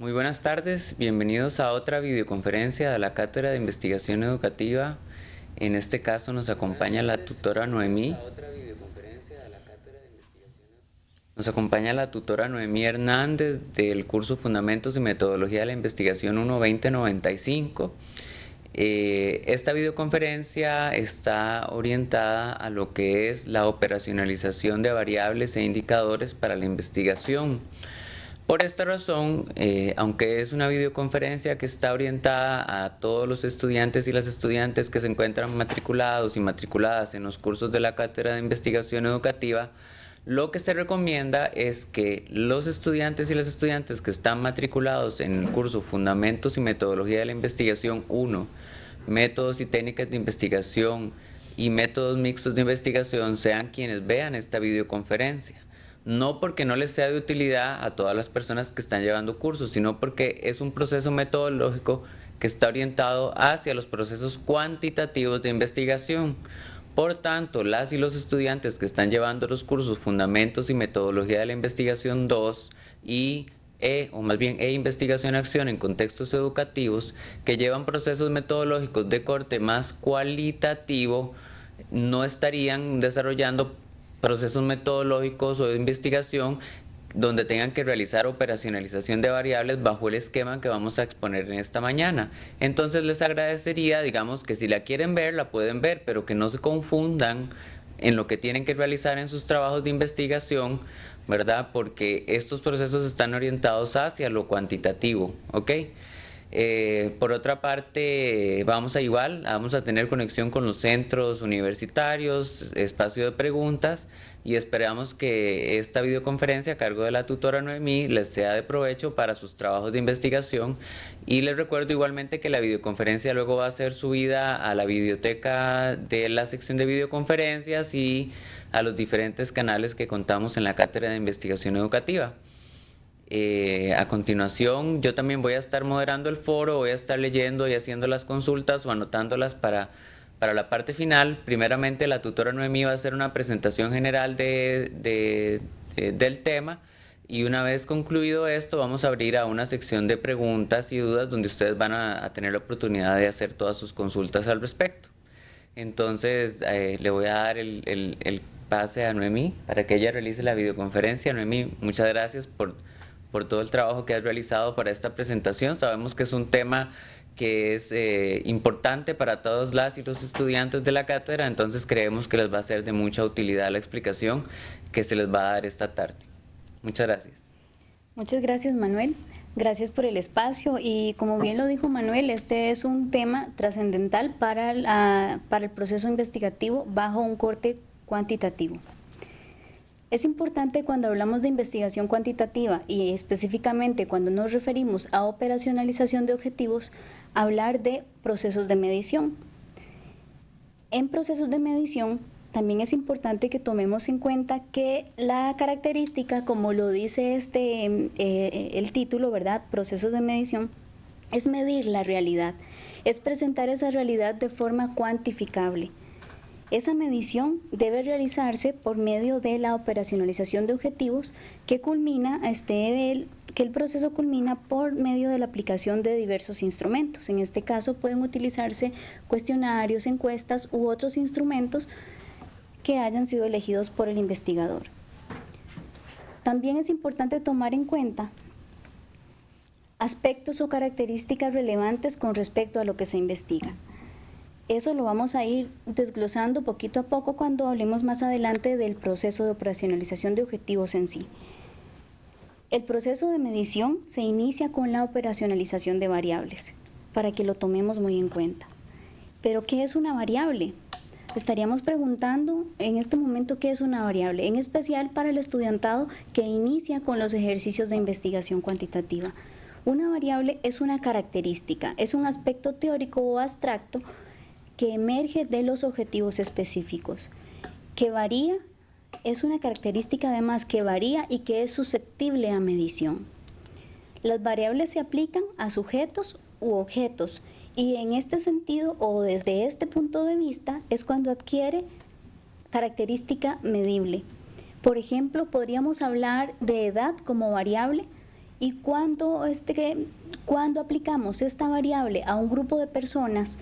Muy buenas tardes, bienvenidos a otra videoconferencia de la Cátedra de Investigación Educativa. En este caso nos acompaña la tutora Noemí. Nos acompaña la tutora Noemí Hernández del curso Fundamentos y Metodología de la Investigación 1-2095. Eh, esta videoconferencia está orientada a lo que es la operacionalización de variables e indicadores para la investigación. Por esta razón, eh, aunque es una videoconferencia que está orientada a todos los estudiantes y las estudiantes que se encuentran matriculados y matriculadas en los cursos de la Cátedra de Investigación Educativa, lo que se recomienda es que los estudiantes y las estudiantes que están matriculados en el curso Fundamentos y Metodología de la Investigación 1, Métodos y Técnicas de Investigación y Métodos Mixtos de Investigación sean quienes vean esta videoconferencia no porque no les sea de utilidad a todas las personas que están llevando cursos, sino porque es un proceso metodológico que está orientado hacia los procesos cuantitativos de investigación. Por tanto, las y los estudiantes que están llevando los cursos Fundamentos y Metodología de la Investigación 2 y E, o más bien E Investigación Acción en contextos educativos, que llevan procesos metodológicos de corte más cualitativo, no estarían desarrollando procesos metodológicos o de investigación donde tengan que realizar operacionalización de variables bajo el esquema que vamos a exponer en esta mañana. Entonces les agradecería, digamos, que si la quieren ver, la pueden ver, pero que no se confundan en lo que tienen que realizar en sus trabajos de investigación, ¿verdad? Porque estos procesos están orientados hacia lo cuantitativo, ¿ok? Eh, por otra parte, vamos a igual, vamos a tener conexión con los centros universitarios, espacio de preguntas y esperamos que esta videoconferencia a cargo de la tutora Noemí les sea de provecho para sus trabajos de investigación y les recuerdo igualmente que la videoconferencia luego va a ser subida a la biblioteca de la sección de videoconferencias y a los diferentes canales que contamos en la Cátedra de Investigación Educativa. Eh, a continuación, yo también voy a estar moderando el foro, voy a estar leyendo y haciendo las consultas o anotándolas para, para la parte final. Primeramente, la tutora Noemí va a hacer una presentación general de, del tema y una vez concluido esto, vamos a abrir a una sección de preguntas y dudas donde ustedes van a, tener la oportunidad de hacer todas sus consultas al respecto. Entonces, eh, le voy a dar el, el, el pase a Noemí para que ella realice la videoconferencia. Noemí, muchas gracias por por todo el trabajo que has realizado para esta presentación. Sabemos que es un tema que es eh, importante para todos las y los estudiantes de la cátedra, entonces creemos que les va a ser de mucha utilidad la explicación que se les va a dar esta tarde. Muchas gracias. Muchas gracias Manuel, gracias por el espacio y como bien lo dijo Manuel, este es un tema trascendental para, para el proceso investigativo bajo un corte cuantitativo. Es importante cuando hablamos de investigación cuantitativa y específicamente cuando nos referimos a operacionalización de objetivos, hablar de procesos de medición. En procesos de medición también es importante que tomemos en cuenta que la característica, como lo dice este, eh, el título, ¿verdad? Procesos de medición, es medir la realidad, es presentar esa realidad de forma cuantificable. Esa medición debe realizarse por medio de la operacionalización de objetivos que culmina este que el proceso culmina por medio de la aplicación de diversos instrumentos. En este caso pueden utilizarse cuestionarios, encuestas u otros instrumentos que hayan sido elegidos por el investigador. También es importante tomar en cuenta aspectos o características relevantes con respecto a lo que se investiga. Eso lo vamos a ir desglosando poquito a poco cuando hablemos más adelante del proceso de operacionalización de objetivos en sí. El proceso de medición se inicia con la operacionalización de variables, para que lo tomemos muy en cuenta. Pero, ¿qué es una variable? Estaríamos preguntando en este momento qué es una variable, en especial para el estudiantado que inicia con los ejercicios de investigación cuantitativa. Una variable es una característica, es un aspecto teórico o abstracto que emerge de los objetivos específicos, que varía, es una característica además que varía y que es susceptible a medición. Las variables se aplican a sujetos u objetos y en este sentido o desde este punto de vista es cuando adquiere característica medible. Por ejemplo, podríamos hablar de edad como variable Y cuando, este, cuando aplicamos esta variable a un grupo de personas,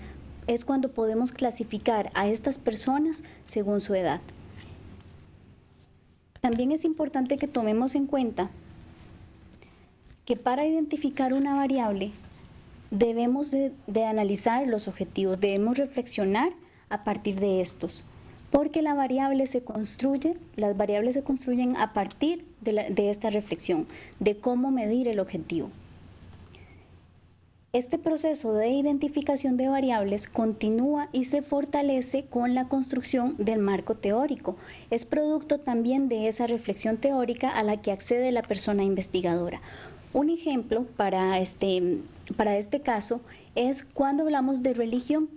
es cuando podemos clasificar a estas personas según su edad. También es importante que tomemos en cuenta que para identificar una variable debemos de, analizar los objetivos, debemos reflexionar a partir de estos, porque la variable se construye, las variables se construyen a partir de, de esta reflexión, de cómo medir el objetivo. Este proceso de identificación de variables continúa y se fortalece con la construcción del marco teórico. Es producto también de esa reflexión teórica a la que accede la persona investigadora. Un ejemplo para este, este caso es cuando hablamos de religión.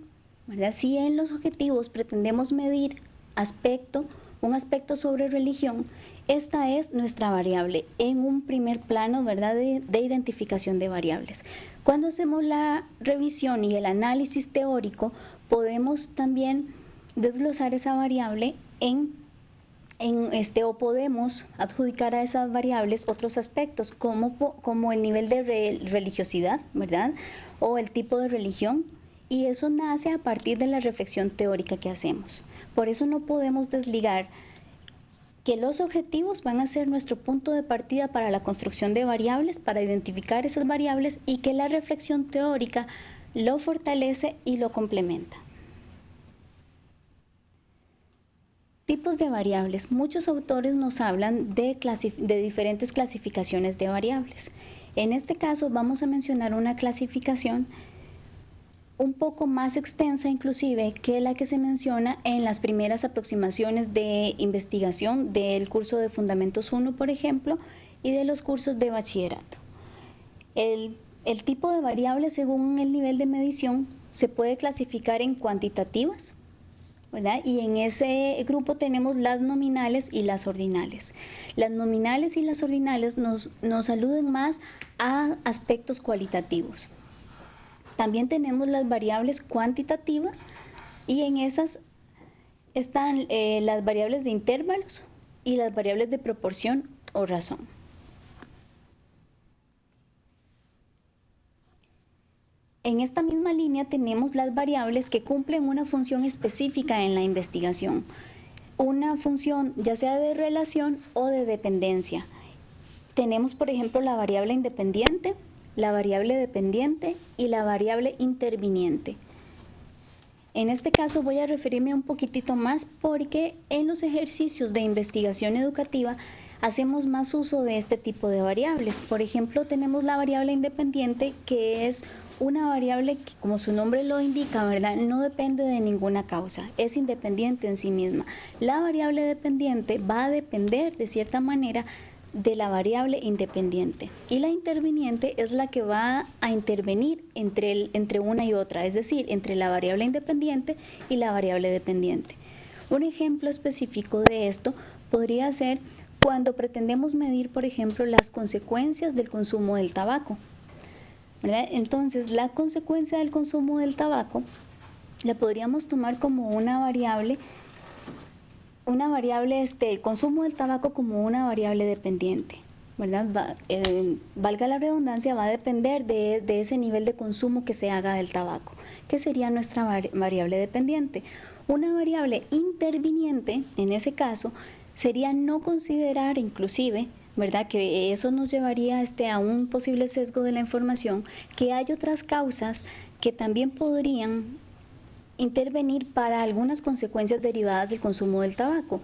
Si en los objetivos pretendemos medir aspecto, un aspecto sobre religión, esta es nuestra variable en un primer plano ¿verdad? De, identificación de variables. Cuando hacemos la revisión y el análisis teórico, podemos también desglosar esa variable en en este, o podemos adjudicar a esas variables otros aspectos como, como el nivel de religiosidad, ¿verdad? O el tipo de religión. Y eso nace a partir de la reflexión teórica que hacemos. Por eso no podemos desligar que los objetivos van a ser nuestro punto de partida para la construcción de variables, para identificar esas variables y que la reflexión teórica lo fortalece y lo complementa. Tipos de variables. Muchos autores nos hablan de, diferentes clasificaciones de variables. En este caso vamos a mencionar una clasificación un poco más extensa inclusive que la que se menciona en las primeras aproximaciones de investigación del curso de Fundamentos 1, por ejemplo, y de los cursos de bachillerato. El, el tipo de variables según el nivel de medición se puede clasificar en cuantitativas, y en ese grupo tenemos las nominales y las ordinales. Las nominales y las ordinales nos, nos aluden más a aspectos cualitativos. También tenemos las variables cuantitativas y en esas están eh, las variables de intervalos y las variables de proporción o razón. En esta misma línea tenemos las variables que cumplen una función específica en la investigación. Una función ya sea de relación o de dependencia. Tenemos, por ejemplo, la variable independiente, la variable dependiente y la variable interviniente. En este caso voy a referirme un poquitito más porque en los ejercicios de investigación educativa hacemos más uso de este tipo de variables. Por ejemplo, tenemos la variable independiente que es una variable que, como su nombre lo indica, ¿verdad? No depende de ninguna causa, es independiente en sí misma. La variable dependiente va a depender de cierta manera de la variable independiente y la interviniente es la que va a intervenir entre, entre una y otra, es decir, entre la variable independiente y la variable dependiente. Un ejemplo específico de esto podría ser cuando pretendemos medir, por ejemplo, las consecuencias del consumo del tabaco. Entonces, la consecuencia del consumo del tabaco la podríamos tomar como una variable, una variable, este, consumo del tabaco como una variable dependiente. ¿verdad? Eh, valga la redundancia, va a depender de, de, ese nivel de consumo que se haga del tabaco, que sería nuestra variable dependiente. Una variable interviniente, en ese caso, sería no considerar inclusive ¿verdad? Que eso nos llevaría este, a un posible sesgo de la información, que hay otras causas que también podrían intervenir para algunas consecuencias derivadas del consumo del tabaco.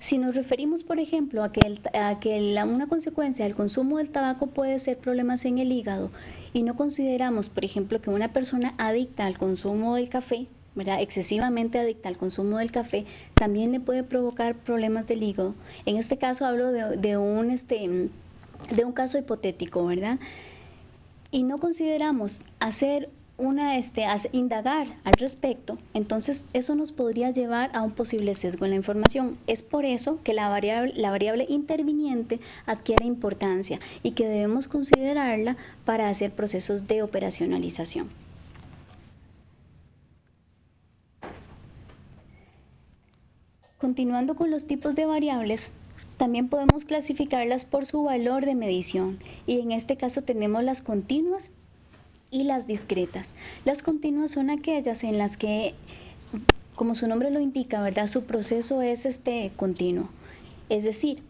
Si nos referimos, por ejemplo, a que, a que una consecuencia del consumo del tabaco puede ser problemas en el hígado y no consideramos, por ejemplo, que una persona adicta al consumo del café excesivamente adicta al consumo del café, también le puede provocar problemas del hígado. En este caso hablo de, este, de un caso hipotético, ¿verdad? Y no consideramos hacer una, este, indagar al respecto, entonces eso nos podría llevar a un posible sesgo en la información. Es por eso que la variable, la variable interviniente adquiere importancia y que debemos considerarla para hacer procesos de operacionalización. Continuando con los tipos de variables, También podemos clasificarlas por su valor de medición y en este caso tenemos las continuas y las discretas. Las continuas son aquellas en las que, como su nombre lo indica, ¿verdad? Su proceso es este continuo. Es decir,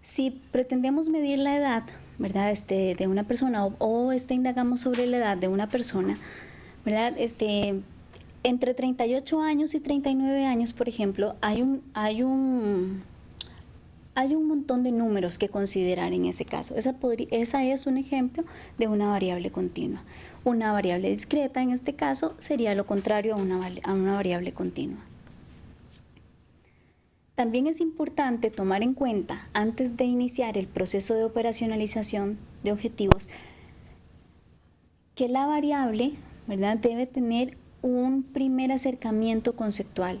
si pretendemos medir la edad, ¿verdad? Este, de una persona o, este, indagamos sobre la edad de una persona, ¿verdad? Este, entre 38 años y 39 años, por ejemplo, hay un, hay un hay un montón de números que considerar en ese caso. Esa, es un ejemplo de una variable continua. Una variable discreta en este caso sería lo contrario a una, variable continua. También es importante tomar en cuenta, antes de iniciar el proceso de operacionalización de objetivos, que la variable debe tener un primer acercamiento conceptual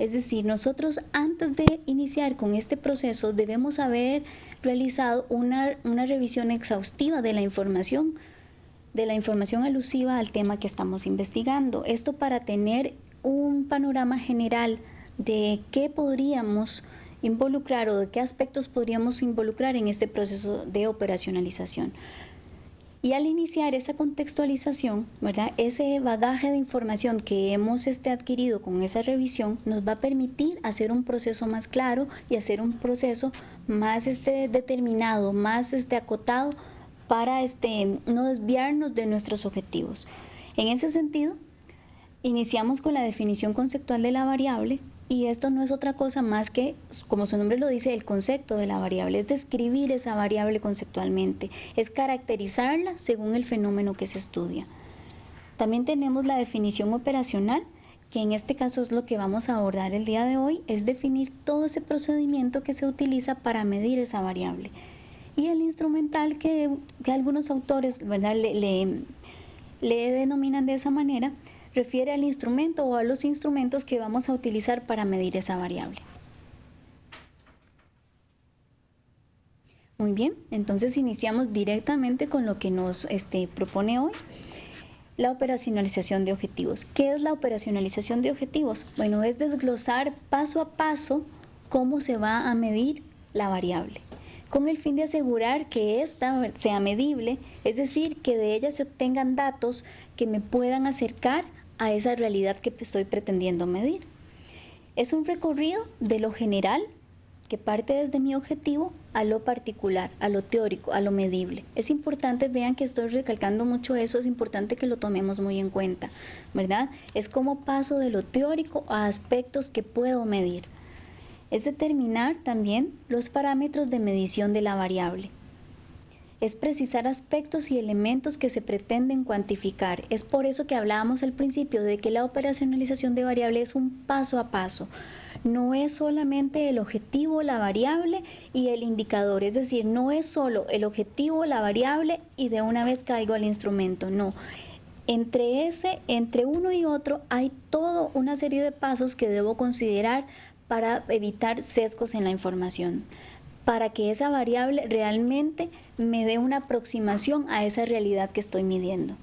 es decir, nosotros antes de iniciar con este proceso debemos haber realizado una, revisión exhaustiva de la información, de la información alusiva al tema que estamos investigando. Esto para tener un panorama general de qué podríamos involucrar o de qué aspectos podríamos involucrar en este proceso de operacionalización. Y al iniciar esa contextualización, ese bagaje de información que hemos este, adquirido con esa revisión nos va a permitir hacer un proceso más claro y hacer un proceso más este, determinado, más este, acotado para este, no desviarnos de nuestros objetivos. En ese sentido, iniciamos con la definición conceptual de la variable, y esto no es otra cosa más que, como su nombre lo dice, el concepto de la variable, es describir esa variable conceptualmente, es caracterizarla según el fenómeno que se estudia. También tenemos la definición operacional, que en este caso es lo que vamos a abordar el día de hoy, es definir todo ese procedimiento que se utiliza para medir esa variable. Y el instrumental que, algunos autores ¿verdad? le denominan de esa manera, refiere al instrumento o a los instrumentos que vamos a utilizar para medir esa variable. Muy bien, entonces iniciamos directamente con lo que nos este, propone hoy, la operacionalización de objetivos. ¿Qué es la operacionalización de objetivos? Bueno, es desglosar paso a paso cómo se va a medir la variable, con el fin de asegurar que ésta sea medible, es decir, que de ella se obtengan datos que me puedan acercar a esa realidad que estoy pretendiendo medir. Es un recorrido de lo general que parte desde mi objetivo a lo particular, a lo teórico, a lo medible. Es importante, vean que estoy recalcando mucho eso, es importante que lo tomemos muy en cuenta, ¿verdad? Es como paso de lo teórico a aspectos que puedo medir. Es determinar también los parámetros de medición de la variable es precisar aspectos y elementos que se pretenden cuantificar. Es por eso que hablábamos al principio de que la operacionalización de variable es un paso a paso. No es solamente el objetivo, la variable y el indicador, es decir, no es solo el objetivo, la variable y de una vez caigo al instrumento, no. Entre ese, entre uno y otro hay toda una serie de pasos que debo considerar para evitar sesgos en la información para que esa variable realmente me dé una aproximación a esa realidad que estoy midiendo.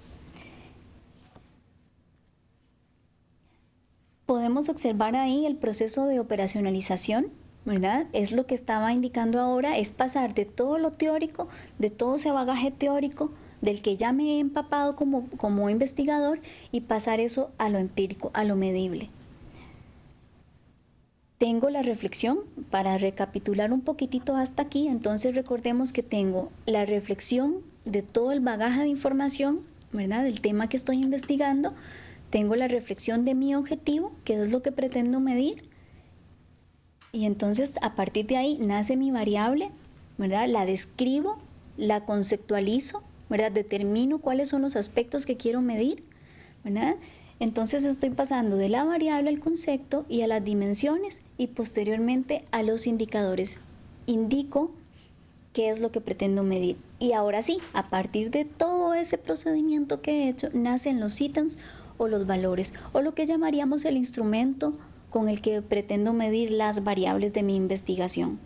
Podemos observar ahí el proceso de operacionalización, ¿verdad? Es lo que estaba indicando ahora, es pasar de todo lo teórico, de todo ese bagaje teórico, del que ya me he empapado como, como investigador, y pasar eso a lo empírico, a lo medible tengo la reflexión para recapitular un poquitito hasta aquí. Entonces recordemos que tengo la reflexión de todo el bagaje de información, ¿verdad? Del tema que estoy investigando. Tengo la reflexión de mi objetivo, que es lo que pretendo medir. Y entonces a partir de ahí nace mi variable, ¿verdad? La describo, la conceptualizo, ¿verdad? Determino cuáles son los aspectos que quiero medir, ¿verdad? Entonces estoy pasando de la variable al concepto y a las dimensiones y posteriormente a los indicadores. Indico qué es lo que pretendo medir. Y ahora sí, a partir de todo ese procedimiento que he hecho, nacen los ítems o los valores o lo que llamaríamos el instrumento con el que pretendo medir las variables de mi investigación.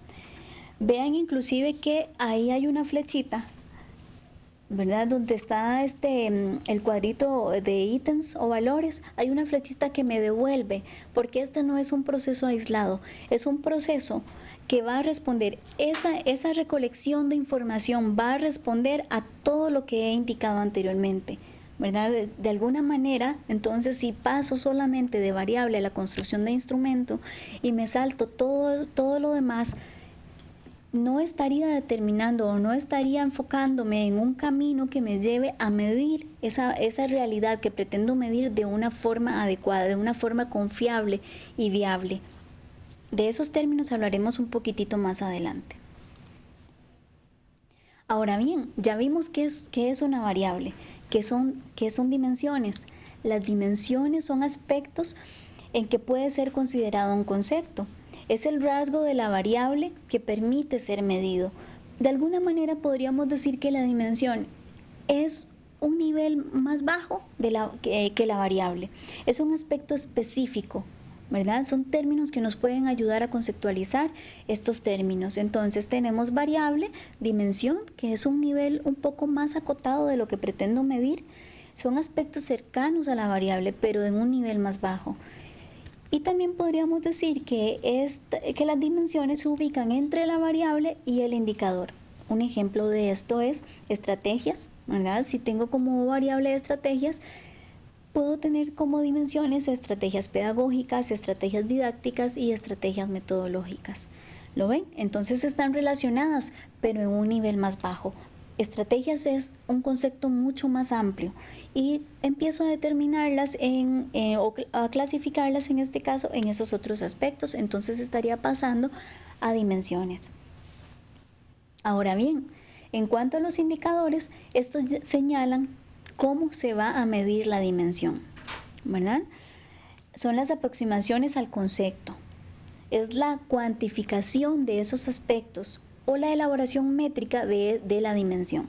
Vean inclusive que ahí hay una flechita ¿verdad? Donde está este mm, el cuadrito de ítems o valores, hay una flechita que me devuelve, porque este no es un proceso aislado, es un proceso que va a responder, esa, esa recolección de información va a responder a todo lo que he indicado anteriormente. ¿verdad? De, alguna manera, entonces si paso solamente de variable a la construcción de instrumento y me salto todo, todo lo demás, no estaría determinando o no estaría enfocándome en un camino que me lleve a medir esa, esa realidad que pretendo medir de una forma adecuada, de una forma confiable y viable. De esos términos hablaremos un poquitito más adelante. Ahora bien, ya vimos qué es, es una variable. ¿Qué son, qué son dimensiones? Las dimensiones son aspectos en que puede ser considerado un concepto. Es el rasgo de la variable que permite ser medido. De alguna manera podríamos decir que la dimensión es un nivel más bajo de la, que, que la variable. Es un aspecto específico ¿verdad? Son términos que nos pueden ayudar a conceptualizar estos términos. Entonces tenemos variable, dimensión, que es un nivel un poco más acotado de lo que pretendo medir. Son aspectos cercanos a la variable, pero en un nivel más bajo. Y también podríamos decir que, que las dimensiones se ubican entre la variable y el indicador. Un ejemplo de esto es estrategias. Si tengo como variable estrategias, puedo tener como dimensiones estrategias pedagógicas, estrategias didácticas y estrategias metodológicas. ¿Lo ven? Entonces están relacionadas, pero en un nivel más bajo. Estrategias es un concepto mucho más amplio y empiezo a determinarlas en, eh, o a clasificarlas en este caso en esos otros aspectos. Entonces estaría pasando a dimensiones. Ahora bien, en cuanto a los indicadores, estos señalan cómo se va a medir la dimensión, ¿verdad? Son las aproximaciones al concepto. Es la cuantificación de esos aspectos o la elaboración métrica de, de la dimensión.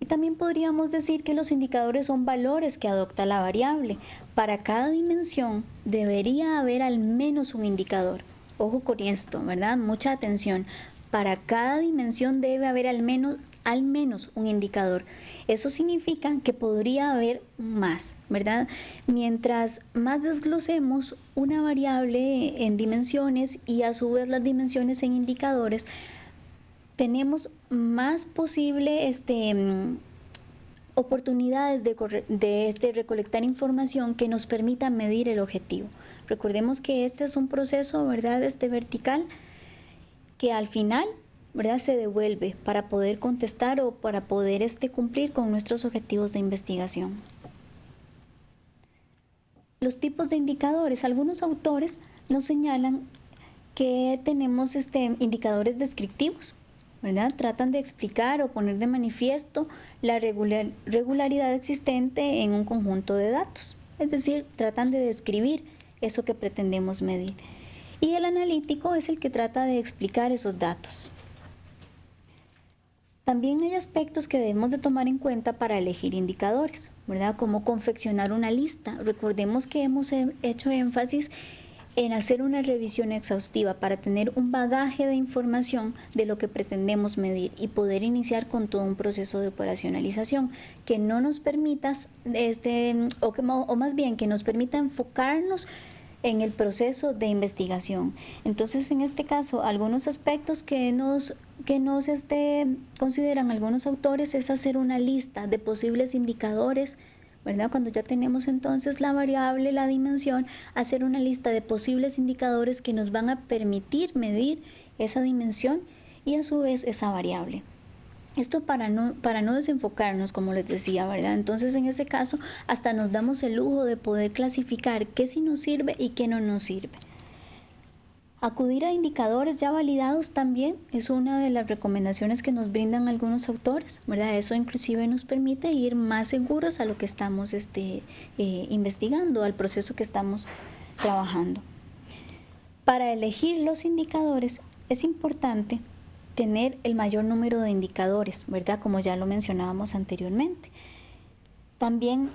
Y también podríamos decir que los indicadores son valores que adopta la variable. Para cada dimensión debería haber al menos un indicador. Ojo con esto, ¿verdad? Mucha atención. Para cada dimensión debe haber al menos, al menos un indicador. Eso significa que podría haber más, ¿verdad? Mientras más desglosemos una variable en dimensiones y a su vez las dimensiones en indicadores, tenemos más posible este, mm, oportunidades de, este, recolectar información que nos permita medir el objetivo. Recordemos que este es un proceso, ¿verdad? Este vertical que al final ¿verdad? se devuelve para poder contestar o para poder este, cumplir con nuestros objetivos de investigación. Los tipos de indicadores. Algunos autores nos señalan que tenemos este, indicadores descriptivos, ¿verdad? Tratan de explicar o poner de manifiesto la regularidad existente en un conjunto de datos. Es decir, tratan de describir eso que pretendemos medir. Y el analítico es el que trata de explicar esos datos. También hay aspectos que debemos de tomar en cuenta para elegir indicadores, ¿verdad? Como confeccionar una lista. Recordemos que hemos hecho énfasis en hacer una revisión exhaustiva para tener un bagaje de información de lo que pretendemos medir y poder iniciar con todo un proceso de operacionalización que no nos permita, este, o, que, o más bien que nos permita enfocarnos en el proceso de investigación. Entonces, en este caso, algunos aspectos que nos, que nos este, consideran algunos autores es hacer una lista de posibles indicadores, ¿verdad? Cuando ya tenemos entonces la variable, la dimensión, hacer una lista de posibles indicadores que nos van a permitir medir esa dimensión y a su vez esa variable. Esto para no, para no desenfocarnos, como les decía, ¿verdad? Entonces, en ese caso, hasta nos damos el lujo de poder clasificar qué sí nos sirve y qué no nos sirve. Acudir a indicadores ya validados también es una de las recomendaciones que nos brindan algunos autores, ¿verdad? Eso inclusive nos permite ir más seguros a lo que estamos este, eh, investigando, al proceso que estamos trabajando. Para elegir los indicadores es importante tener el mayor número de indicadores, ¿verdad? Como ya lo mencionábamos anteriormente. También,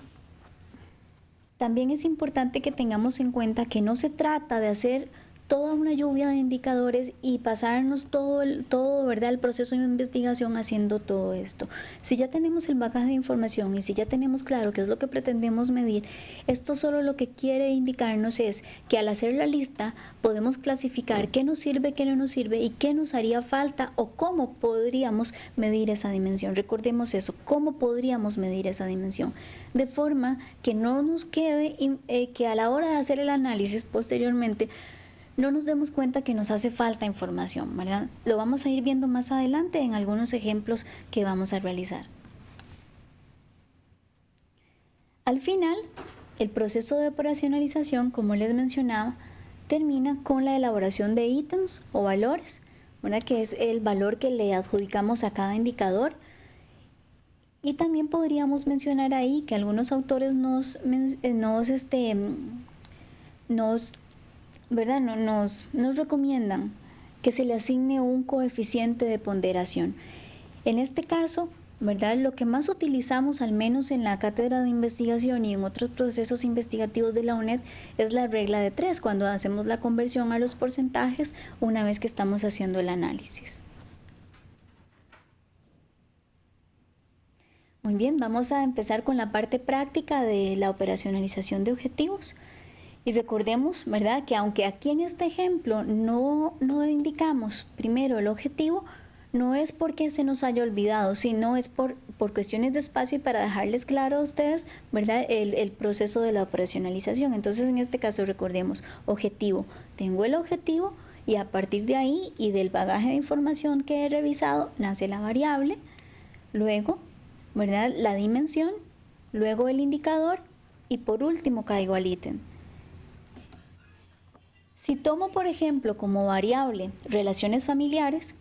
también es importante que tengamos en cuenta que no se trata de hacer toda una lluvia de indicadores y pasarnos todo el, todo, ¿verdad? el proceso de investigación haciendo todo esto. Si ya tenemos el bagaje de información y si ya tenemos claro qué es lo que pretendemos medir, esto solo lo que quiere indicarnos es que al hacer la lista podemos clasificar qué nos sirve, qué no nos sirve y qué nos haría falta o cómo podríamos medir esa dimensión. Recordemos eso, cómo podríamos medir esa dimensión. De forma que no nos quede eh, que a la hora de hacer el análisis posteriormente no nos demos cuenta que nos hace falta información, ¿verdad? Lo vamos a ir viendo más adelante en algunos ejemplos que vamos a realizar. Al final, el proceso de operacionalización, como les mencionaba, termina con la elaboración de ítems o valores, ¿verdad? que es el valor que le adjudicamos a cada indicador. Y también podríamos mencionar ahí que algunos autores nos, nos, este, nos ¿verdad? Nos, nos recomiendan que se le asigne un coeficiente de ponderación. En este caso, ¿verdad? Lo que más utilizamos, al menos en la cátedra de investigación y en otros procesos investigativos de la UNED, es la regla de tres, cuando hacemos la conversión a los porcentajes una vez que estamos haciendo el análisis. Muy bien, vamos a empezar con la parte práctica de la operacionalización de objetivos. Y recordemos, ¿verdad?, que aunque aquí en este ejemplo no, no indicamos primero el objetivo, no es porque se nos haya olvidado, sino es por, por cuestiones de espacio y para dejarles claro a ustedes, ¿verdad?, el, el proceso de la operacionalización. Entonces, en este caso, recordemos, objetivo. Tengo el objetivo y a partir de ahí y del bagaje de información que he revisado, nace la variable, luego, ¿verdad?, la dimensión, luego el indicador y por último caigo al ítem. Si tomo, por ejemplo, como variable relaciones familiares.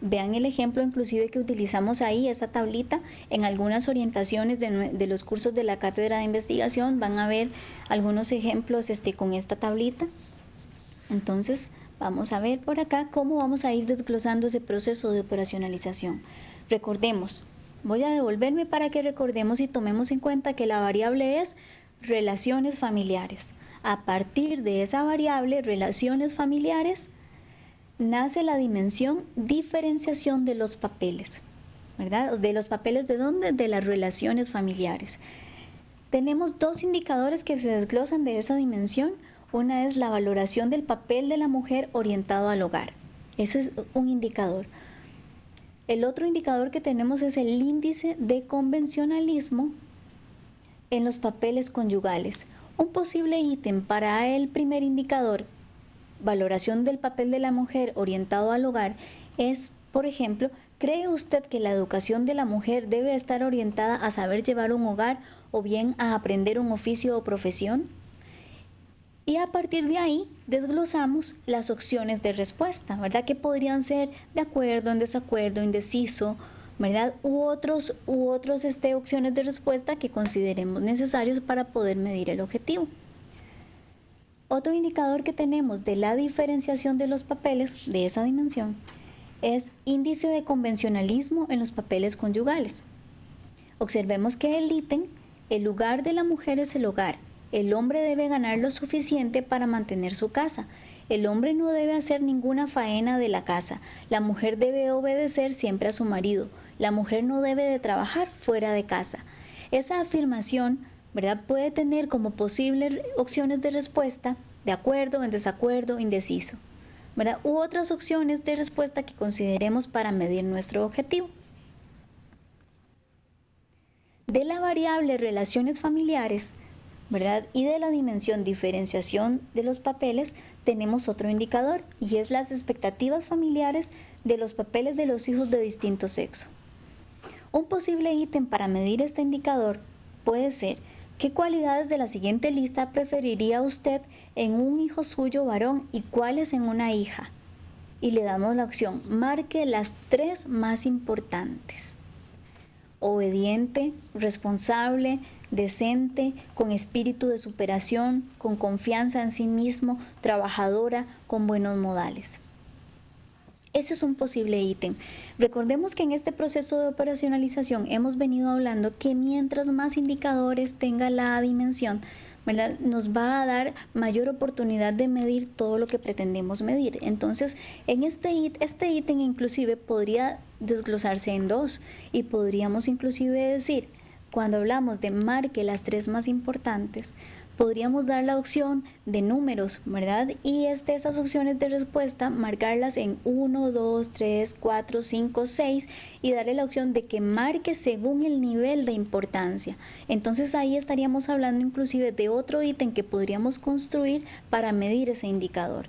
Vean el ejemplo inclusive que utilizamos ahí, esa tablita, en algunas orientaciones de, los cursos de la cátedra de investigación van a ver algunos ejemplos este, con esta tablita. Entonces, vamos a ver por acá cómo vamos a ir desglosando ese proceso de operacionalización. Recordemos, voy a devolverme para que recordemos y tomemos en cuenta que la variable es relaciones familiares. A partir de esa variable, relaciones familiares, nace la dimensión diferenciación de los papeles, ¿verdad? ¿De los papeles de dónde? De las relaciones familiares. Tenemos dos indicadores que se desglosan de esa dimensión. Una es la valoración del papel de la mujer orientado al hogar. Ese es un indicador. El otro indicador que tenemos es el índice de convencionalismo en los papeles conyugales. Un posible ítem para el primer indicador, valoración del papel de la mujer orientado al hogar, es, por ejemplo, ¿cree usted que la educación de la mujer debe estar orientada a saber llevar un hogar o bien a aprender un oficio o profesión? Y a partir de ahí desglosamos las opciones de respuesta, ¿verdad? Que podrían ser de acuerdo, en desacuerdo, indeciso, ¿verdad? U otros, u otros este, opciones de respuesta que consideremos necesarios para poder medir el objetivo. Otro indicador que tenemos de la diferenciación de los papeles de esa dimensión es índice de convencionalismo en los papeles conyugales. Observemos que el ítem, el lugar de la mujer es el hogar. El hombre debe ganar lo suficiente para mantener su casa. El hombre no debe hacer ninguna faena de la casa. La mujer debe obedecer siempre a su marido la mujer no debe de trabajar fuera de casa. Esa afirmación, ¿verdad? Puede tener como posibles opciones de respuesta de acuerdo, en desacuerdo, indeciso, ¿verdad? U otras opciones de respuesta que consideremos para medir nuestro objetivo. De la variable relaciones familiares, ¿verdad? Y de la dimensión diferenciación de los papeles, tenemos otro indicador y es las expectativas familiares de los papeles de los hijos de distinto sexo. Un posible ítem para medir este indicador puede ser qué cualidades de la siguiente lista preferiría usted en un hijo suyo varón y cuáles en una hija. Y le damos la opción, marque las tres más importantes. Obediente, responsable, decente, con espíritu de superación, con confianza en sí mismo, trabajadora, con buenos modales. Ese es un posible ítem. Recordemos que en este proceso de operacionalización hemos venido hablando que mientras más indicadores tenga la dimensión, nos va a dar mayor oportunidad de medir todo lo que pretendemos medir. Entonces, en este, este ítem inclusive podría desglosarse en dos y podríamos inclusive decir, cuando hablamos de marque las tres más importantes, podríamos dar la opción de números, ¿verdad? Y es esas opciones de respuesta, marcarlas en 1, 2, 3, 4, 5, 6 y darle la opción de que marque según el nivel de importancia. Entonces ahí estaríamos hablando inclusive de otro ítem que podríamos construir para medir ese indicador.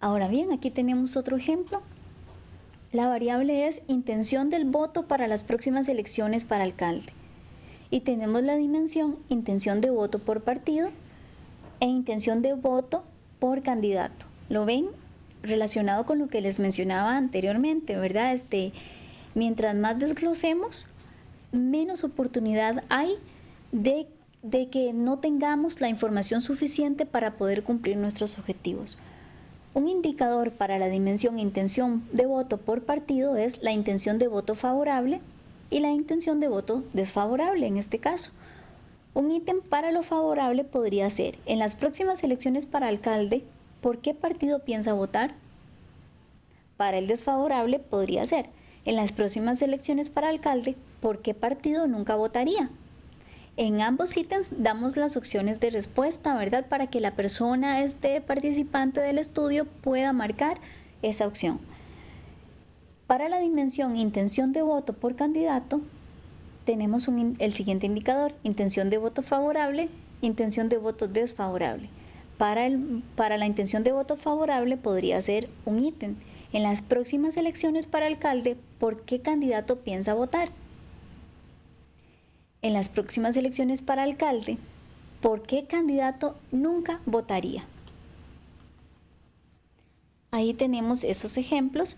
Ahora bien, aquí tenemos otro ejemplo la variable es intención del voto para las próximas elecciones para alcalde. Y tenemos la dimensión intención de voto por partido e intención de voto por candidato. ¿Lo ven? Relacionado con lo que les mencionaba anteriormente, ¿verdad? Este, mientras más desglosemos, menos oportunidad hay de, de que no tengamos la información suficiente para poder cumplir nuestros objetivos. Un indicador para la dimensión intención de voto por partido es la intención de voto favorable y la intención de voto desfavorable en este caso. Un ítem para lo favorable podría ser, en las próximas elecciones para alcalde, ¿por qué partido piensa votar? Para el desfavorable podría ser, en las próximas elecciones para alcalde, ¿por qué partido nunca votaría? En ambos ítems damos las opciones de respuesta, ¿verdad? Para que la persona, este participante del estudio, pueda marcar esa opción. Para la dimensión intención de voto por candidato, tenemos el siguiente indicador, intención de voto favorable, intención de voto desfavorable. Para, la intención de voto favorable podría ser un ítem. En las próximas elecciones para alcalde, ¿por qué candidato piensa votar? En las próximas elecciones para alcalde, ¿por qué candidato nunca votaría? Ahí tenemos esos ejemplos.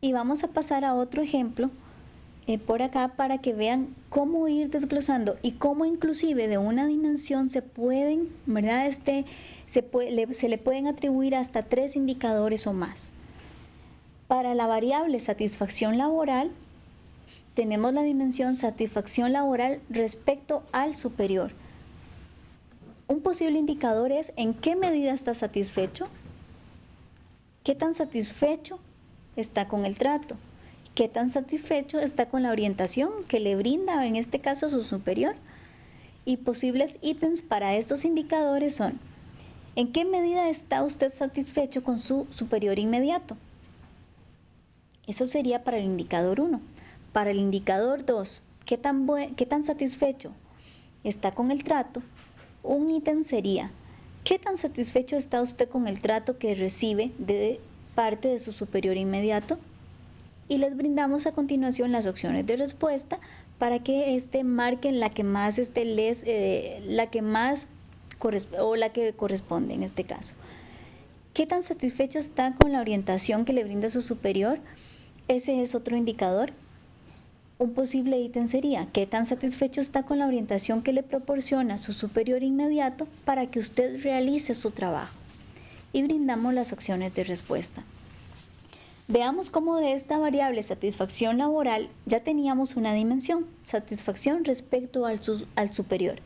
Y vamos a pasar a otro ejemplo eh, por acá para que vean cómo ir desglosando y cómo inclusive de una dimensión se pueden, ¿verdad? Este, se, se le pueden atribuir hasta tres indicadores o más. Para la variable satisfacción laboral, tenemos la dimensión satisfacción laboral respecto al superior. Un posible indicador es en qué medida está satisfecho, qué tan satisfecho está con el trato, qué tan satisfecho está con la orientación que le brinda, en este caso, su superior. Y posibles ítems para estos indicadores son, ¿en qué medida está usted satisfecho con su superior inmediato? Eso sería para el indicador 1. Para el indicador 2, ¿qué tan, ¿qué tan satisfecho está con el trato? Un ítem sería, ¿qué tan satisfecho está usted con el trato que recibe de parte de su superior inmediato? Y les brindamos a continuación las opciones de respuesta para que este marquen la que más este les, eh, la que más o la que corresponde en este caso. ¿Qué tan satisfecho está con la orientación que le brinda su superior? Ese es otro indicador. Un posible ítem sería qué tan satisfecho está con la orientación que le proporciona su superior inmediato para que usted realice su trabajo. Y brindamos las opciones de respuesta. Veamos cómo de esta variable satisfacción laboral ya teníamos una dimensión, satisfacción respecto al, al superior.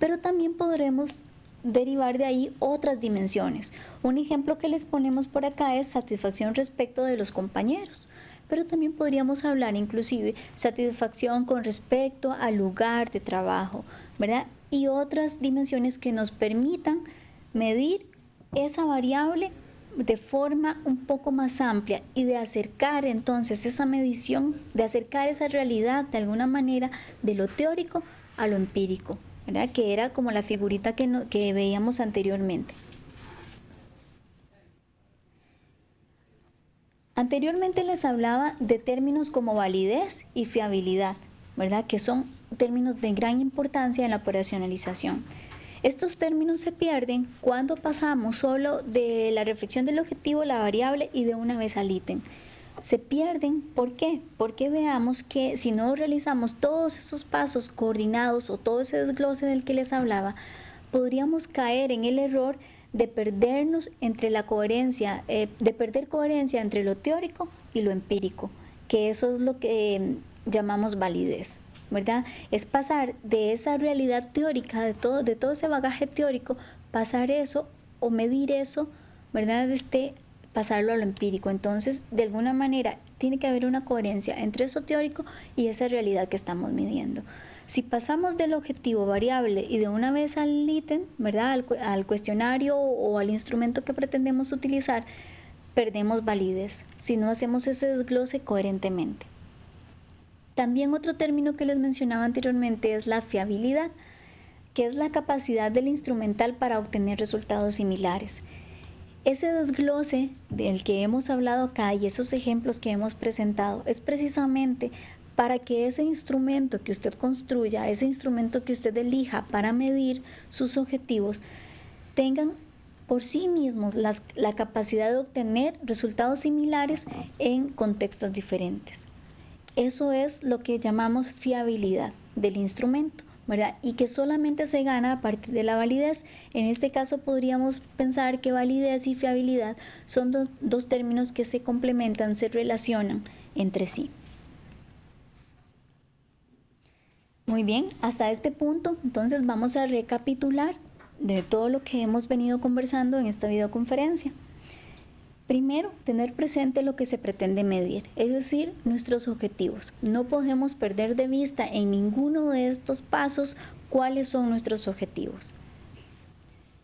Pero también podremos derivar de ahí otras dimensiones. Un ejemplo que les ponemos por acá es satisfacción respecto de los compañeros pero también podríamos hablar inclusive satisfacción con respecto al lugar de trabajo, ¿verdad? Y otras dimensiones que nos permitan medir esa variable de forma un poco más amplia y de acercar entonces esa medición, de acercar esa realidad de alguna manera de lo teórico a lo empírico, ¿verdad? que era como la figurita que, que veíamos anteriormente. Anteriormente les hablaba de términos como validez y fiabilidad, ¿verdad? Que son términos de gran importancia en la operacionalización. Estos términos se pierden cuando pasamos solo de la reflexión del objetivo, la variable y de una vez al ítem. Se pierden, ¿por qué? Porque veamos que si no realizamos todos esos pasos coordinados o todo ese desglose del que les hablaba, podríamos caer en el error de perdernos entre la coherencia, eh, de perder coherencia entre lo teórico y lo empírico. que eso es lo que llamamos validez. ¿verdad? Es pasar de esa realidad teórica, de todo, de todo ese bagaje teórico, pasar eso o medir eso, ¿verdad? Este, pasarlo a lo empírico. Entonces, de alguna manera, tiene que haber una coherencia entre eso teórico y esa realidad que estamos midiendo. Si pasamos del objetivo variable y de una vez al ítem, ¿verdad? Al, al cuestionario o al instrumento que pretendemos utilizar, perdemos validez si no hacemos ese desglose coherentemente. También otro término que les mencionaba anteriormente es la fiabilidad, que es la capacidad del instrumental para obtener resultados similares. Ese desglose del que hemos hablado acá y esos ejemplos que hemos presentado es precisamente para que ese instrumento que usted construya, ese instrumento que usted elija para medir sus objetivos, tengan por sí mismos la capacidad de obtener resultados similares en contextos diferentes. Eso es lo que llamamos fiabilidad del instrumento. Y que solamente se gana a partir de la validez. En este caso podríamos pensar que validez y fiabilidad son dos términos que se complementan, se relacionan entre sí. Muy bien, hasta este punto entonces vamos a recapitular de todo lo que hemos venido conversando en esta videoconferencia. Primero, tener presente lo que se pretende medir, es decir, nuestros objetivos. No podemos perder de vista en ninguno de estos pasos cuáles son nuestros objetivos.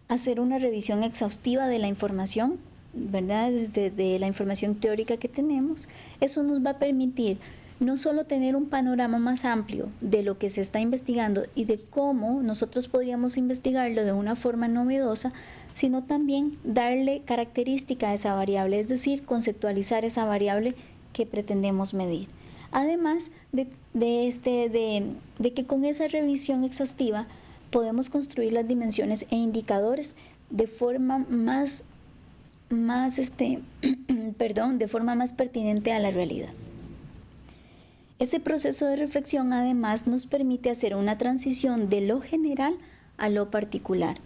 Hacer una revisión exhaustiva de la información, ¿verdad? Desde la información teórica que tenemos. Eso nos va a permitir no solo tener un panorama más amplio de lo que se está investigando y de cómo nosotros podríamos investigarlo de una forma novedosa, sino también darle característica a esa variable, es decir, conceptualizar esa variable que pretendemos medir. Además de, este, de, que con esa revisión exhaustiva podemos construir las dimensiones e indicadores de forma más, más este, perdón, de forma más pertinente a la realidad. Ese proceso de reflexión además nos permite hacer una transición de lo general a lo particular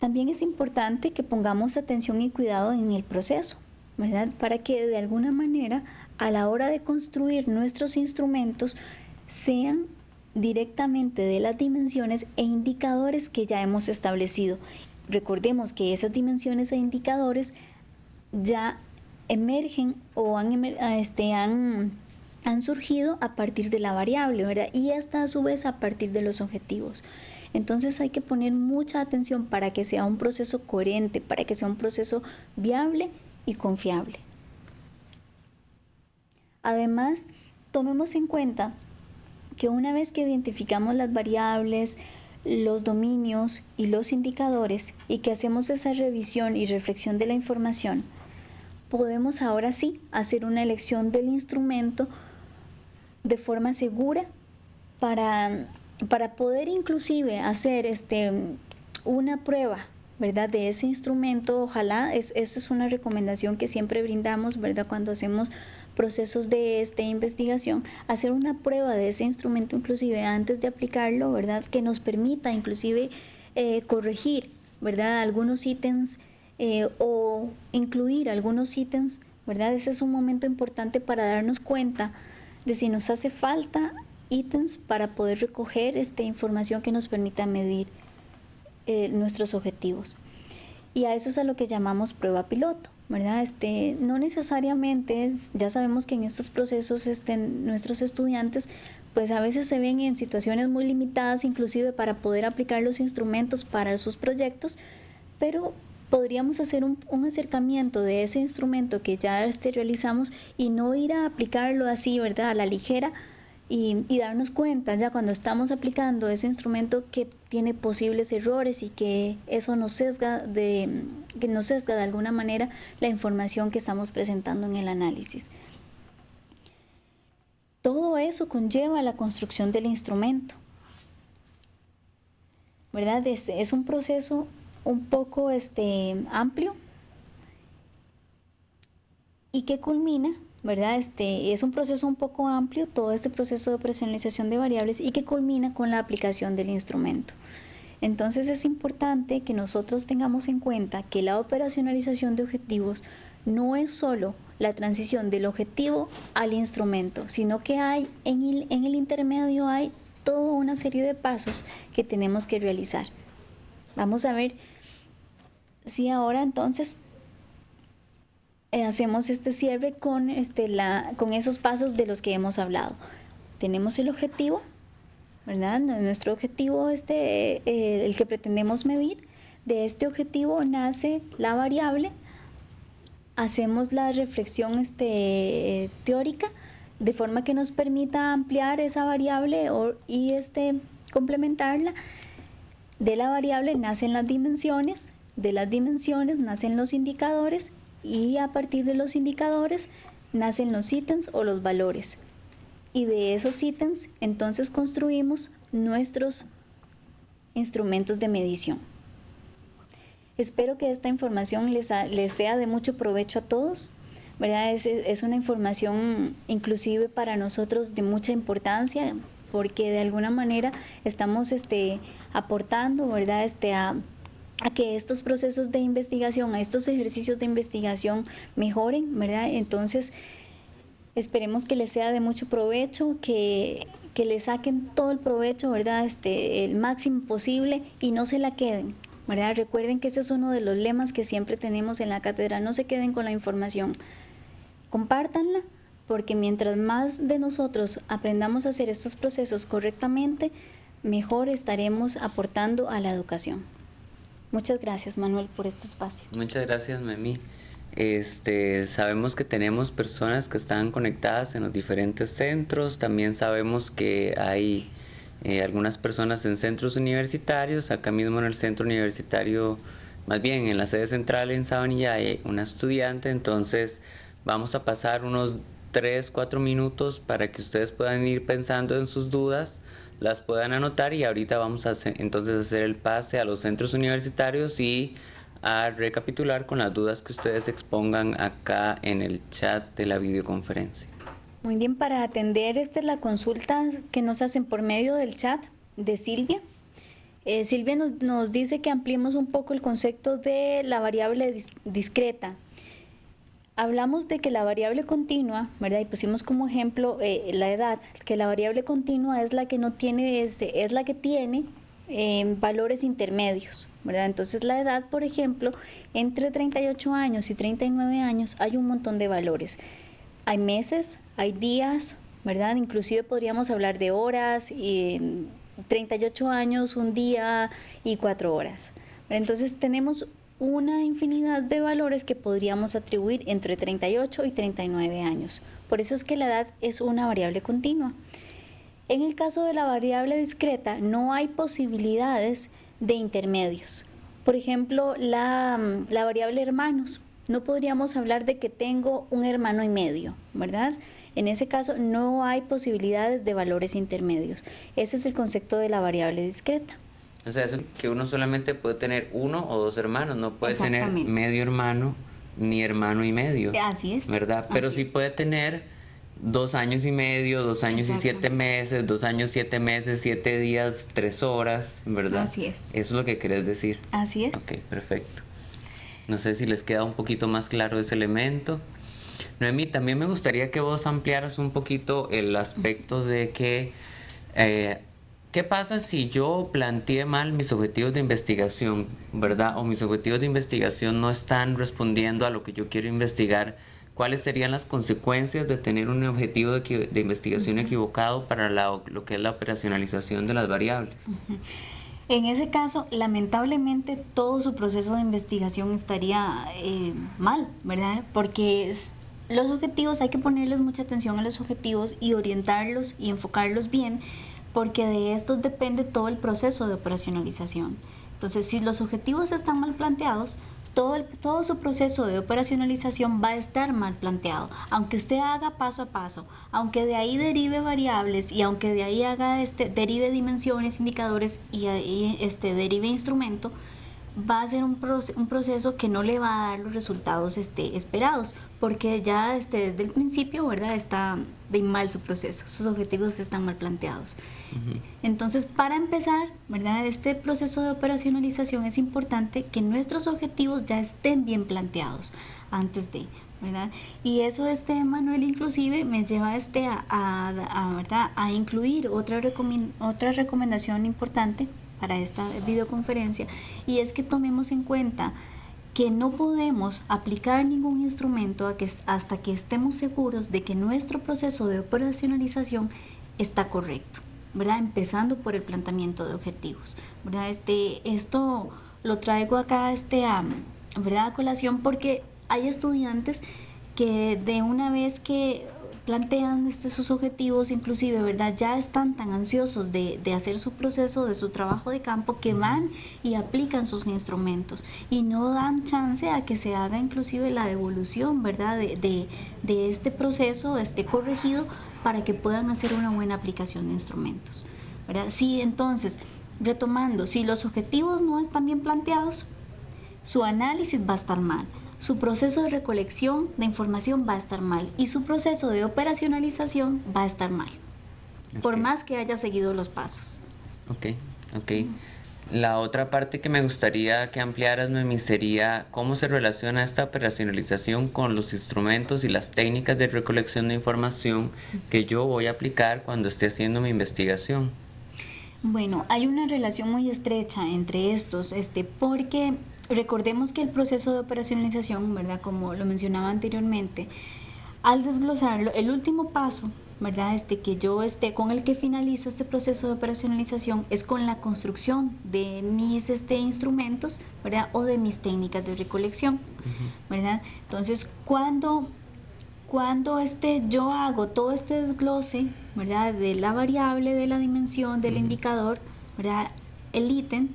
también es importante que pongamos atención y cuidado en el proceso, ¿verdad? Para que de alguna manera a la hora de construir nuestros instrumentos sean directamente de las dimensiones e indicadores que ya hemos establecido. Recordemos que esas dimensiones e indicadores ya emergen o han, este, han, surgido a partir de la variable, ¿verdad? Y esta a su vez a partir de los objetivos. Entonces hay que poner mucha atención para que sea un proceso coherente, para que sea un proceso viable y confiable. Además, tomemos en cuenta que una vez que identificamos las variables, los dominios y los indicadores y que hacemos esa revisión y reflexión de la información, podemos ahora sí hacer una elección del instrumento de forma segura para para poder inclusive hacer este, una prueba ¿verdad? De ese instrumento, ojalá, es, esa es una recomendación que siempre brindamos, ¿verdad? Cuando hacemos procesos de esta investigación, hacer una prueba de ese instrumento inclusive antes de aplicarlo, ¿verdad? Que nos permita inclusive eh, corregir, ¿verdad? Algunos ítems eh, o incluir algunos ítems, ¿verdad? Ese es un momento importante para darnos cuenta de si nos hace falta ítems para poder recoger esta información que nos permita medir eh, nuestros objetivos. Y a eso es a lo que llamamos prueba piloto, ¿verdad? Este, no necesariamente, ya sabemos que en estos procesos este, nuestros estudiantes pues a veces se ven en situaciones muy limitadas inclusive para poder aplicar los instrumentos para sus proyectos, pero podríamos hacer un, un, acercamiento de ese instrumento que ya este, realizamos y no ir a aplicarlo así, ¿verdad? A la ligera, y, darnos cuenta ya cuando estamos aplicando ese instrumento que tiene posibles errores y que eso nos sesga de, que nos sesga de alguna manera la información que estamos presentando en el análisis. Todo eso conlleva la construcción del instrumento. ¿Verdad? Es, es un proceso un poco este, amplio y que culmina ¿verdad? Este es un proceso un poco amplio, todo este proceso de personalización de variables y que culmina con la aplicación del instrumento. Entonces es importante que nosotros tengamos en cuenta que la operacionalización de objetivos no es solo la transición del objetivo al instrumento, sino que hay en el, en el intermedio hay toda una serie de pasos que tenemos que realizar. Vamos a ver si ahora entonces eh, hacemos este cierre con, este, la, con esos pasos de los que hemos hablado. Tenemos el objetivo, ¿verdad? Nuestro objetivo, este, eh, el que pretendemos medir, de este objetivo nace la variable, hacemos la reflexión este, teórica de forma que nos permita ampliar esa variable y este, complementarla. De la variable nacen las dimensiones, de las dimensiones nacen los indicadores y a partir de los indicadores nacen los ítems o los valores. Y de esos ítems entonces construimos nuestros instrumentos de medición. Espero que esta información les, les sea de mucho provecho a todos. ¿verdad? Es, es, una información inclusive para nosotros de mucha importancia porque de alguna manera estamos este, aportando ¿verdad? Este, a, a que estos procesos de investigación, a estos ejercicios de investigación mejoren, ¿verdad? Entonces, esperemos que les sea de mucho provecho, que, que le saquen todo el provecho, ¿verdad? Este, el máximo posible y no se la queden, ¿verdad? Recuerden que ese es uno de los lemas que siempre tenemos en la cátedra, no se queden con la información, compártanla, porque mientras más de nosotros aprendamos a hacer estos procesos correctamente, mejor estaremos aportando a la educación. Muchas gracias, Manuel, por este espacio. Muchas gracias, Memi. Este, sabemos que tenemos personas que están conectadas en los diferentes centros, también sabemos que hay eh, algunas personas en centros universitarios, acá mismo en el centro universitario, más bien en la sede central en Sabanilla hay una estudiante, entonces vamos a pasar unos 3, 4 minutos para que ustedes puedan ir pensando en sus dudas las puedan anotar y ahorita vamos a hacer, entonces hacer el pase a los centros universitarios y a recapitular con las dudas que ustedes expongan acá en el chat de la videoconferencia. Muy bien, para atender esta la consulta que nos hacen por medio del chat de Silvia. Eh, Silvia nos, nos, dice que ampliemos un poco el concepto de la variable discreta hablamos de que la variable continua, ¿verdad? Y pusimos como ejemplo eh, la edad, que la variable continua es la que no tiene, es, es la que tiene eh, valores intermedios, ¿verdad? Entonces la edad, por ejemplo, entre 38 años y 39 años hay un montón de valores. Hay meses, hay días, ¿verdad? Inclusive podríamos hablar de horas, y 38 años, un día y cuatro horas. Entonces tenemos una infinidad de valores que podríamos atribuir entre 38 y 39 años. Por eso es que la edad es una variable continua. En el caso de la variable discreta no hay posibilidades de intermedios. Por ejemplo, la, mm, la variable hermanos. No podríamos hablar de que tengo un hermano y medio, ¿verdad? En ese caso no hay posibilidades de valores intermedios. Ese es el concepto de la variable discreta. O sea, es que uno solamente puede tener uno o dos hermanos, no puede tener medio hermano ni hermano y medio. Así es. ¿Verdad? Pero sí puede tener dos años y medio, dos años y siete meses, dos años, siete meses, siete días, tres horas, ¿verdad? Así es. Eso es lo que querés decir. Así es. Ok, perfecto. No sé si les queda un poquito más claro ese elemento. Noemí, también me gustaría que vos ampliaras un poquito el aspecto de que eh, ¿Qué pasa si yo planteé mal mis objetivos de investigación, verdad? O mis objetivos de investigación no están respondiendo a lo que yo quiero investigar. ¿Cuáles serían las consecuencias de tener un objetivo de, investigación equivocado para lo que es la operacionalización de las variables? En ese caso, lamentablemente, todo su proceso de investigación estaría eh, mal, ¿verdad? Porque los objetivos, hay que ponerles mucha atención a los objetivos y orientarlos y enfocarlos bien porque de estos depende todo el proceso de operacionalización. Entonces, si los objetivos están mal planteados, todo, todo su proceso de operacionalización va a estar mal planteado. Aunque usted haga paso a paso, aunque de ahí derive variables y aunque de ahí haga este, derive dimensiones, indicadores y, este, derive instrumento, va a ser un, un, proceso que no le va a dar los resultados este, esperados, porque ya este, desde el principio, ¿verdad? Está de mal su proceso, sus objetivos están mal planteados. Entonces, para empezar, ¿verdad? Este proceso de operacionalización es importante que nuestros objetivos ya estén bien planteados antes de, ¿verdad? Y eso, este, Manuel, inclusive me lleva este a, a, ¿verdad? a incluir otra, otra recomendación importante para esta videoconferencia y es que tomemos en cuenta que no podemos aplicar ningún instrumento hasta que estemos seguros de que nuestro proceso de operacionalización está correcto, ¿verdad? Empezando por el planteamiento de objetivos, ¿verdad? Este, esto lo traigo acá este, ¿verdad? a colación porque hay estudiantes que de una vez que plantean este, sus objetivos, inclusive, ¿verdad? Ya están tan ansiosos de, hacer su proceso, de su trabajo de campo, que van y aplican sus instrumentos y no dan chance a que se haga inclusive la devolución, ¿verdad? De, de este proceso, esté corregido para que puedan hacer una buena aplicación de instrumentos, ¿verdad? Sí, entonces, retomando, si los objetivos no están bien planteados, su análisis va a estar mal su proceso de recolección de información va a estar mal y su proceso de operacionalización va a estar mal, por más que haya seguido los pasos. Ok, ok. La otra parte que me gustaría que ampliaras, Noemi, sería cómo se relaciona esta operacionalización con los instrumentos y las técnicas de recolección de información que yo voy a aplicar cuando esté haciendo mi investigación. Bueno, hay una relación muy estrecha entre estos, este, porque Recordemos que el proceso de operacionalización, ¿verdad? Como lo mencionaba anteriormente, al desglosarlo, el último paso, ¿verdad? Este que yo esté con el que finalizo este proceso de operacionalización es con la construcción de mis este, instrumentos, ¿verdad? O de mis técnicas de recolección, ¿verdad? Entonces, cuando cuando este, yo hago todo este desglose, ¿verdad? De la variable, de la dimensión, del indicador, ¿verdad? El ítem,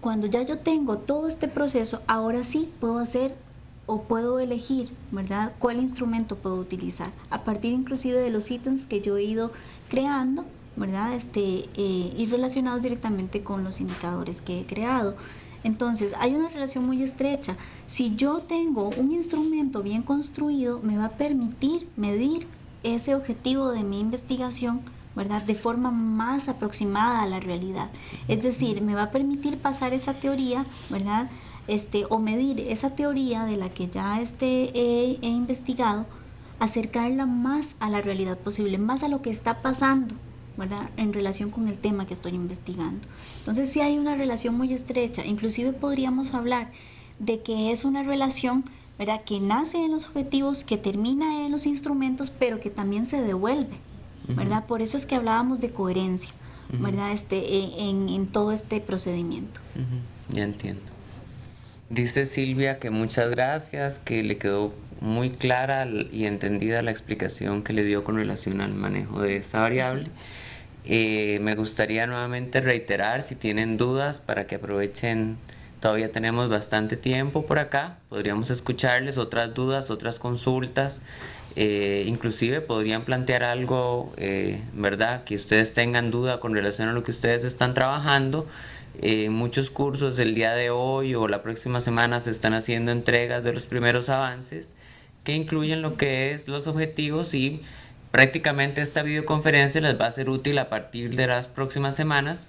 cuando ya yo tengo todo este proceso, ahora sí puedo hacer o puedo elegir, ¿verdad? ¿Cuál instrumento puedo utilizar? A partir inclusive de los ítems que yo he ido creando, ¿verdad? Este, eh, y relacionados directamente con los indicadores que he creado. Entonces, hay una relación muy estrecha. Si yo tengo un instrumento bien construido, me va a permitir medir ese objetivo de mi investigación ¿verdad? De forma más aproximada a la realidad. Es decir, me va a permitir pasar esa teoría, ¿verdad? Este, o medir esa teoría de la que ya este, he, investigado, acercarla más a la realidad posible, más a lo que está pasando, ¿verdad? En relación con el tema que estoy investigando. Entonces sí hay una relación muy estrecha, inclusive podríamos hablar de que es una relación, ¿verdad? Que nace en los objetivos, que termina en los instrumentos, pero que también se devuelve, ¿verdad? Por eso es que hablábamos de coherencia, ¿verdad? Este, e, en, todo este procedimiento. Ya entiendo. Dice Silvia que muchas gracias, que le quedó muy clara y entendida la explicación que le dio con relación al manejo de esa variable. Eh, me gustaría nuevamente reiterar si tienen dudas para que aprovechen, todavía tenemos bastante tiempo por acá, podríamos escucharles otras dudas, otras consultas. Eh, inclusive podrían plantear algo, eh, ¿verdad? Que ustedes tengan duda con relación a lo que ustedes están trabajando. Eh, muchos cursos el día de hoy o la próxima semana se están haciendo entregas de los primeros avances que incluyen lo que es los objetivos y prácticamente esta videoconferencia les va a ser útil a partir de las próximas semanas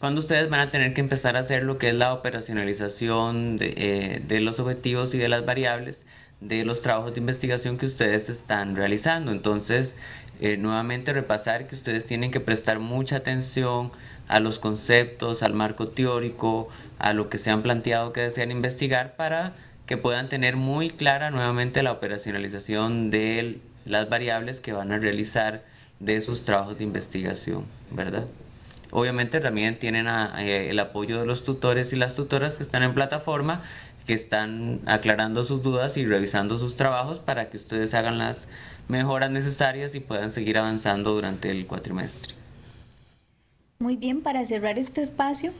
cuando ustedes van a tener que empezar a hacer lo que es la operacionalización de, de los objetivos y de las variables de los trabajos de investigación que ustedes están realizando. Entonces, eh, nuevamente repasar que ustedes tienen que prestar mucha atención a los conceptos, al marco teórico, a lo que se han planteado que desean investigar para que puedan tener muy clara nuevamente la operacionalización de las variables que van a realizar de sus trabajos de investigación, ¿verdad? Obviamente también tienen eh, el apoyo de los tutores y las tutoras que están en plataforma que están aclarando sus dudas y revisando sus trabajos para que ustedes hagan las mejoras necesarias y puedan seguir avanzando durante el cuatrimestre. Muy bien, para cerrar este espacio,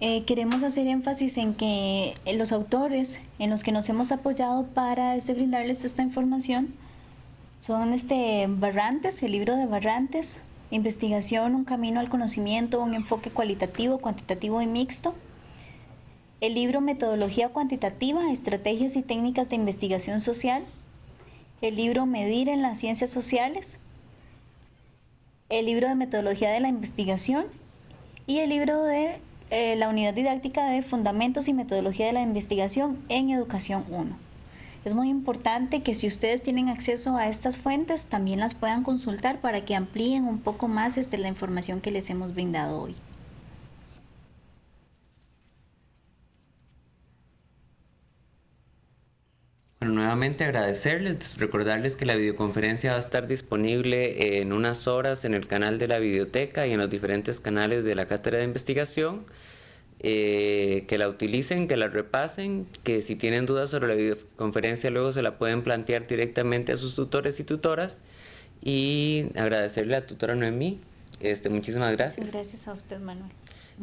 eh, queremos hacer énfasis en que los autores en los que nos hemos apoyado para este, brindarles esta información son este Barrantes, el libro de Barrantes, Investigación, un camino al conocimiento, un enfoque cualitativo, cuantitativo y mixto, el libro Metodología Cuantitativa, Estrategias y Técnicas de Investigación Social, el libro Medir en las Ciencias Sociales, el libro de Metodología de la Investigación. Y el libro de eh, la Unidad Didáctica de Fundamentos y Metodología de la Investigación en Educación 1. Es muy importante que si ustedes tienen acceso a estas fuentes, también las puedan consultar para que amplíen un poco más este, la información que les hemos brindado hoy. Bueno, nuevamente agradecerles, recordarles que la videoconferencia va a estar disponible en unas horas en el canal de la biblioteca y en los diferentes canales de la cátedra de investigación. Eh, que la utilicen, que la repasen, que si tienen dudas sobre la videoconferencia luego se la pueden plantear directamente a sus tutores y tutoras. Y agradecerle a la tutora Noemí. Este, muchísimas gracias. Gracias a usted, Manuel.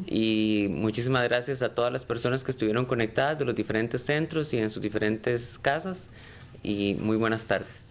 Y muchísimas gracias a todas las personas que estuvieron conectadas de los diferentes centros y en sus diferentes casas. Y muy buenas tardes.